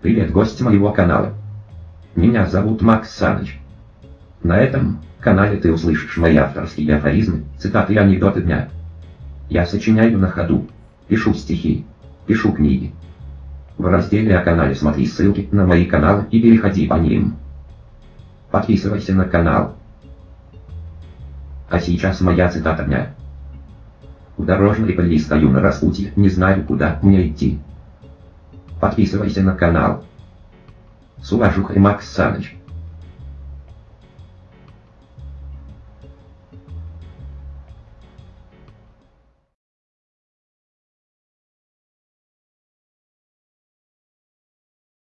Привет, гость моего канала. Меня зовут Макс Саныч. На этом канале ты услышишь мои авторские афоризмы, цитаты и анекдоты дня. Я сочиняю на ходу, пишу стихи, пишу книги. В разделе о канале смотри ссылки на мои каналы и переходи по ним. Подписывайся на канал. А сейчас моя цитата дня. В дорожной пыли стою на распутье, не знаю куда мне идти. Подписывайся на канал. С уважухой Макс Саныч.